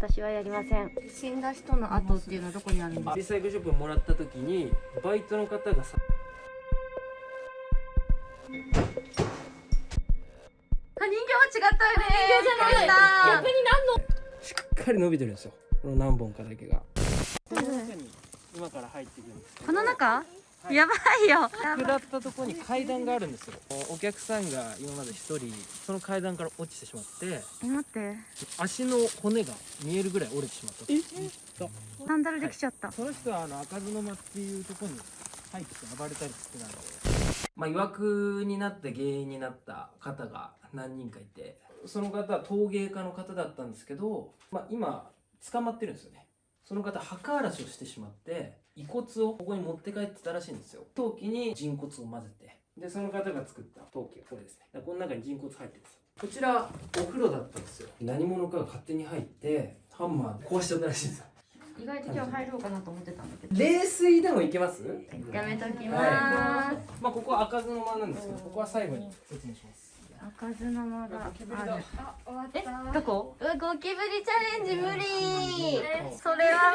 私はやりません。死んだ人の後っていうのはどこにあるんですか？リサイクルショップもらった時にバイトの方がさあ人形は違ったよね。人形じゃない。逆にしっかり伸びてるんですよ。この何本かだけが。この中に今から入っていくんですこの中、はい。やばいよ。下ったところに階段があるんですよ。お客さんが今まで一人その階段から落ちてしまって。え待って。足の骨が見えるぐらい折れてしまったえ？サンダルできちゃった、その人はあの開かずの間っていうところに入って暴れたりしてたんで。まあいわくになって原因になった方が何人かいて。その方は陶芸家の方だったんですけど、まあ、今捕まってるんですよね。その方墓荒らしをしてしまって遺骨をここに持って帰ってたらしいんですよ。陶器に人骨を混ぜて。でその方が作った陶器がこれですね。だからこの中に人骨入ってるんですよ。こちらお風呂だったんですよ。何者かが勝手に入ってハンマーで壊しちゃったらしいんですよ。意外と今日入ろうかなと思ってたんだけど。冷水でもいけます？やめときまはーす、まあここは開かずの間なんですけどここは最後に説明します。開かずの間が。あゴキブリだるえどこ？うわゴキブリチャレンジ無理。それは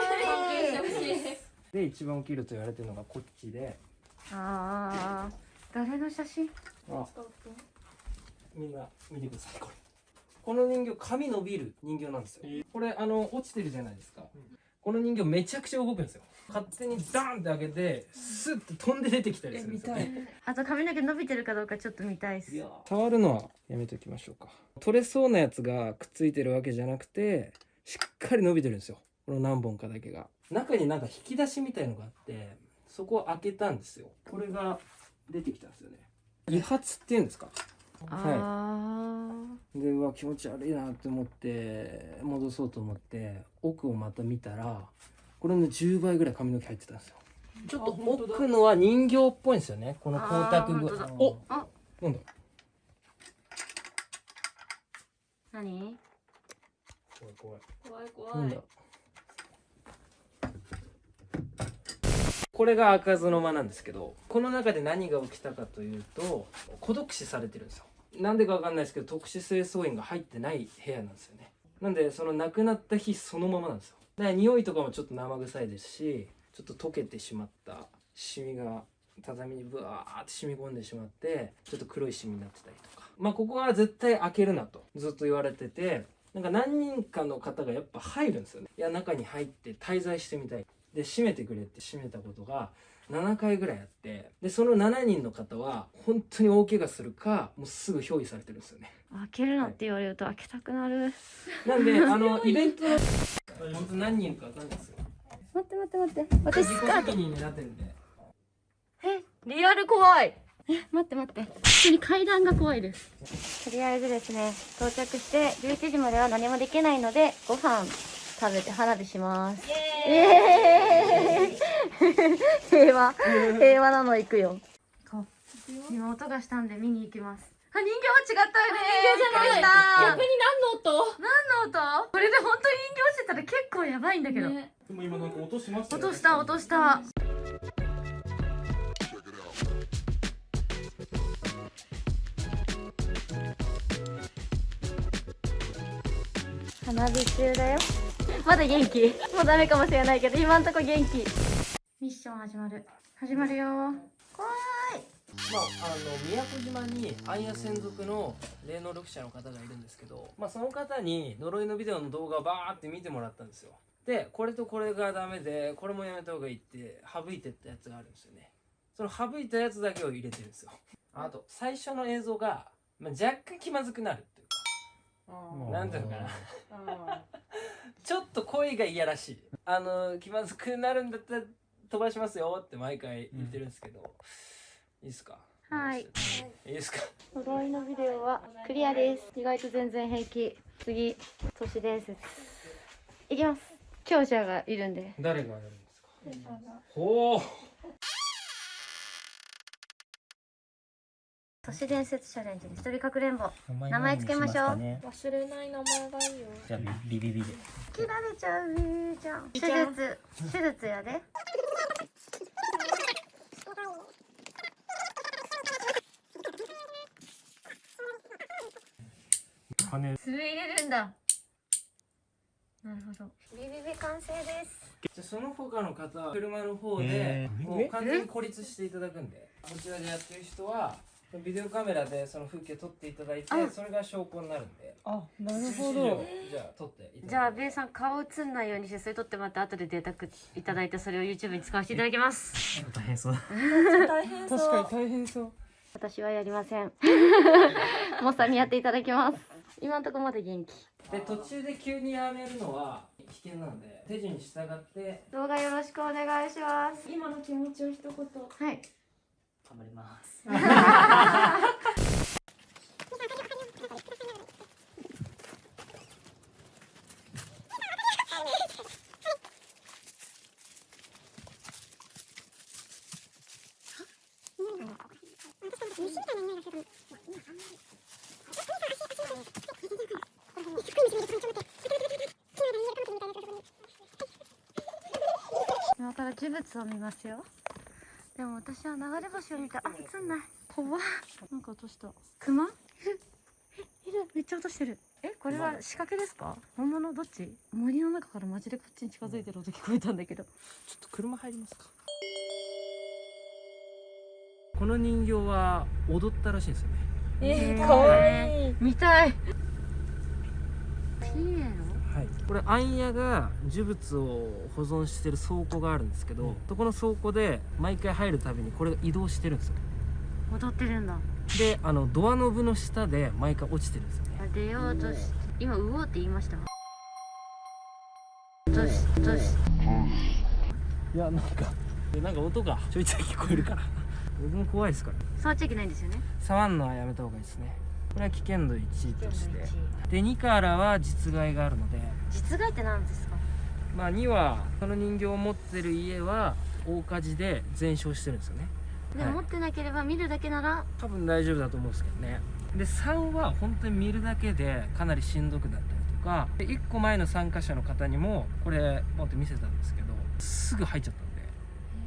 無理で一番起きると言われてるのがこっちで。あー。誰の写真？あ。みんな見てくださいこれ。この人形髪伸びる人形なんですよ。これあの落ちてるじゃないですか。この人形めちゃくちゃ動くんですよ。勝手にダーンって開けてスッと飛んで出てきたりするんですよね。あと髪の毛伸びてるかどうかちょっと見たいっす。触るのはやめときましょうか。取れそうなやつがくっついてるわけじゃなくてしっかり伸びてるんですよ。この何本かだけが中になんか引き出しみたいのがあってそこを開けたんですよ。これが出てきたんですよね。理髪っていうんですか？あでうわ気持ち悪いなって思って戻そうと思って奥をまた見たらこれの10倍ぐらい髪の毛入ってたんですよ。ちょっと奥のは人形っぽいんですよね。この光沢具。あおあ。なんだ何？怖い。怖い怖い。なんだ怖いこれが開かずの間なんですけどこの中で何が起きたかというと孤独死されてるんですよ。なんでかわかんないですけど特殊清掃員が入ってない部屋なんですよね。なんでその亡くなった日そのままなんですよ。だから匂いとかもちょっと生臭いですしちょっと溶けてしまったシミが畳にブワーって染み込んでしまってちょっと黒いシミになってたりとか。まあここは絶対開けるなとずっと言われててなんか何人かの方がやっぱ入るんですよね。いや中に入って滞在してみたい。で閉めてくれって閉めたことが7回ぐらいあってでその7人の方は本当に大怪我するかもうすぐ憑依されてるんですよね。開けるなって言われると開けたくなる。なんであのイベントの本当何人かわかんないですよ。待って待って待って。私スカートになってるんで。えリアル怖い。え待って待って。普通に階段が怖いです。とりあえずですね到着して11時までは何もできないのでご飯食べて花火します。イエーイ。平和。平和なの行くよ。今音がしたんで見に行きます。あ人形は違ったよね。人形じゃない。逆に何の音？何の音？これで本当に人形してたら結構やばいんだけど、ね。でも今なんか音しました落とした落とした。花火中だよまだ元気。もうダメかもしれないけど今んとこ元気。ミッション始まる。始まるよ。怖い。まあ、あの宮古島に暗夜専属の霊能力者の方がいるんですけど、まあ、その方に呪いのビデオの動画をバーって見てもらったんですよ。でこれとこれがダメでこれもやめた方がいいって省いてったやつがあるんですよね。その省いたやつだけを入れてるんですよ。あと最初の映像が、まあ、若干気まずくなるってなんていうのかな。ちょっと声がいやらしい。あの気まずくなるんだったら飛ばしますよって毎回言ってるんですけど、いいですか？はい。いいですか？呪いのビデオはクリアです。意外と全然平気。次都市伝説いきます。強者がいるんで。誰がやるんですか？ほう都市伝説チャレンジで一人かくれんぼ。名前つけましょう。忘れない名前がいいよ。じゃあビビビで切られちゃうじゃん手ちゃん術手術やで。羽。爪入れるんだ。なるほど。ビビビ完成です。じゃあその他の方は車の方でもう完全に孤立していただくんで。こちらでやってる人はビデオカメラでその風景撮っていただいてあ。それが証拠になるんで。あ、なる印をじゃあ撮ってじゃあベイさん顔映んないようにしてそれ撮ってもらって後でデータくいただいてそれを YouTube に使わせていただきます。大変そうだ。大変そう。確かに大変そう。私はやりません。モッさんにやっていただきます。今のところまで元気。で途中で急にやめるのは危険なので手順に従って。動画よろしくお願いします。今の気持ちを一言。はい頑張ります。今から呪物を見ますよでも私は流れ星を見た。あ映んない。怖っ。なんか落とした。熊？ええいる。めっちゃ落としてる。えこれは仕掛けですか？本物？どっち？森の中からマジでこっちに近づいてる音聞こえたんだけど。ちょっと車入りますか？この人形は踊ったらしいんですよね。えーかわいい。見たい。ピエはい、これアンヤが呪物を保存してる倉庫があるんですけど、そこの倉庫で毎回入るたびにこれが移動してるんですよロ踊ってるんだ。であのドアノブの下で毎回落ちてるんですよ出ようとし今うおうって言いましたとしとし。いやなんかなんか音がちょいちょい聞こえるから。僕も怖いですから触っちゃいけないんですよね。触んのはやめた方がいいですねこれは危険度1として。で2からは実害があるので。実害って何ですか？まあ2はその人形を持ってる家は大火事で全焼してるんですよね。で、はい。持ってなければ見るだけなら多分大丈夫だと思うんですけどね。で3は本当に見るだけでかなりしんどくなったりとか。で1個前の参加者の方にもこれ持って見せたんですけどすぐ入っちゃった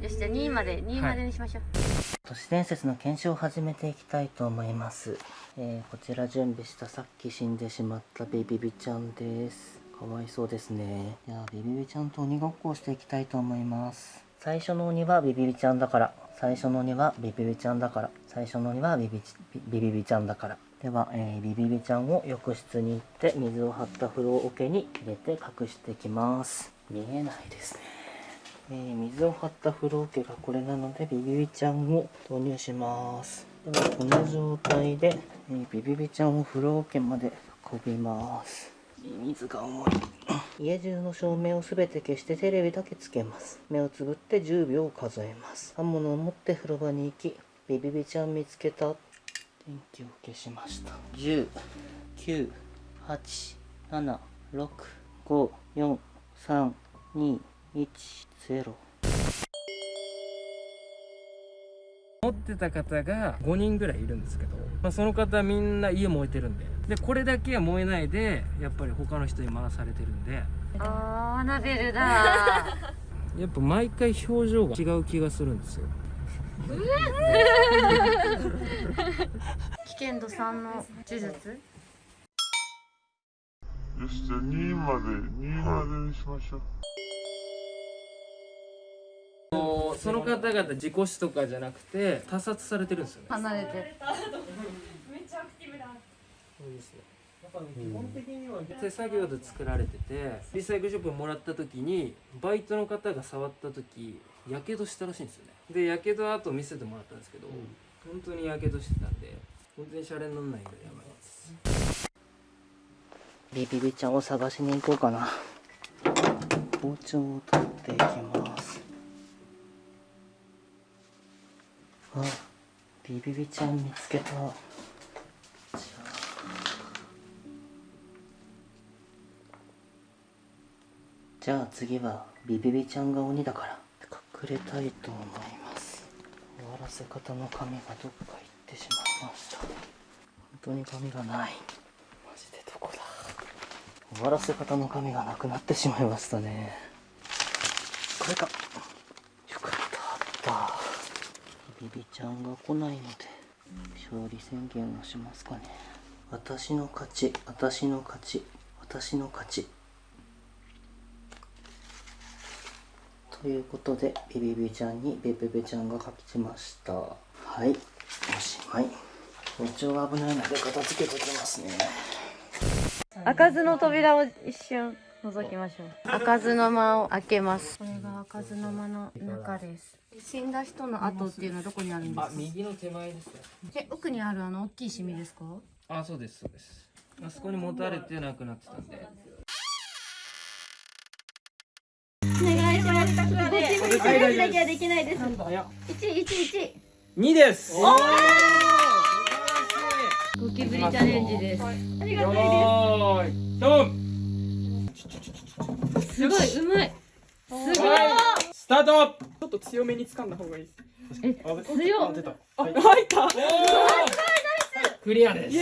よしじゃあ2まで2までにしましょう、都市伝説の検証を始めていきたいと思います、えーこちら準備したさっき死んでしまったビビビちゃんです。かわいそうですね。じゃあビビビちゃんと鬼ごっこをしていきたいと思います。最初の鬼はビビビちゃんだから。最初の鬼はビビビちゃんだから。最初の鬼はビビチビビビちゃんだから。では、えービビビちゃんを浴室に行って水を張った風呂桶に入れて隠していきます。見えないですねえー水を張った風呂桶がこれなのでビビビちゃんを投入します。ではこの状態で、えービビビちゃんを風呂桶まで運びます。水が重い。家中の照明をすべて消してテレビだけつけます。目をつぶって10秒数えます。刃物を持って風呂場に行きビビビちゃん見つけた。電気を消しました。10 9 8 7 6 5 4 3 2 1 0持ってた方が5人ぐらいいるんですけど、まあ、その方みんな家燃えてるんで。でこれだけは燃えないでやっぱり他の人に回されてるんで。あーアナベルだ。やっぱ毎回表情が違う気がするんですよ。危険度3の呪術。よし、じゃあ2まで、2までにしましょう。もうその方々事故死とかじゃなくて他殺されてるんですよね。離れて。めっちゃアクティブだそうですね。基本的には手作業で作られててリサイクルショップにもらった時にバイトの方が触った時やけどしたらしいんですよね。でやけど後見せてもらったんですけど、本当にやけどしてたんで全然シャレにならないぐらいやばいです。ビビビちゃんを探しに行こうかな。包丁を取っていきますあビビビちゃん見つけた。じゃあ次はビビビちゃんが鬼だから。隠れたいと思います。終わらせ方の紙がどっか行ってしまいました。本当に紙がない。マジでどこだ。終わらせ方の紙がなくなってしまいましたね。これかよかったあったビビちゃんが来ないので勝利宣言をしますかね。私の勝ち私の勝ち私の勝ち。ということでビビビちゃんにベベベちゃんが書きました。はい。おしまい。包丁が危ないので片付けときますね。開かずの扉を一瞬覗きましょう。開かずの間を開けますこれが開かずの間の中です死んだ人の跡っていうのはどこにあるんですか？あ右の手前ですね。え奥にあるあの大きいシミですか？あそうですそうです。あそこに持たれてなくなってたんで。お願いします。ゴキブリチャレンジだけはできないです。一一一。2です。おゴキブリチャレンジです。ありがたいよーいドン。ですすごいうまい。すごいスタート。ちょっと強めに掴んだ方がいいです。え強っ。あ入った。クリアです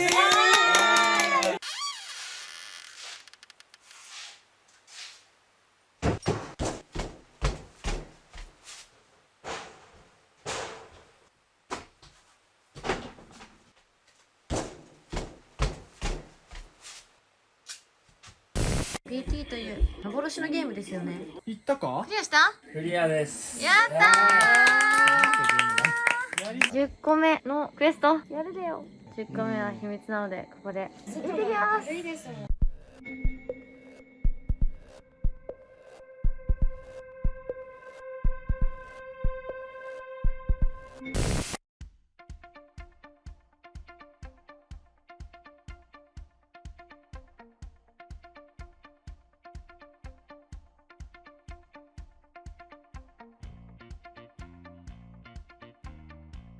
ー PT という幻のゲームですよね。行ったか？クリアした？クリアです。やったー！10個目のクエスト？やるでよ。10個目は秘密なのでここで。行ってきます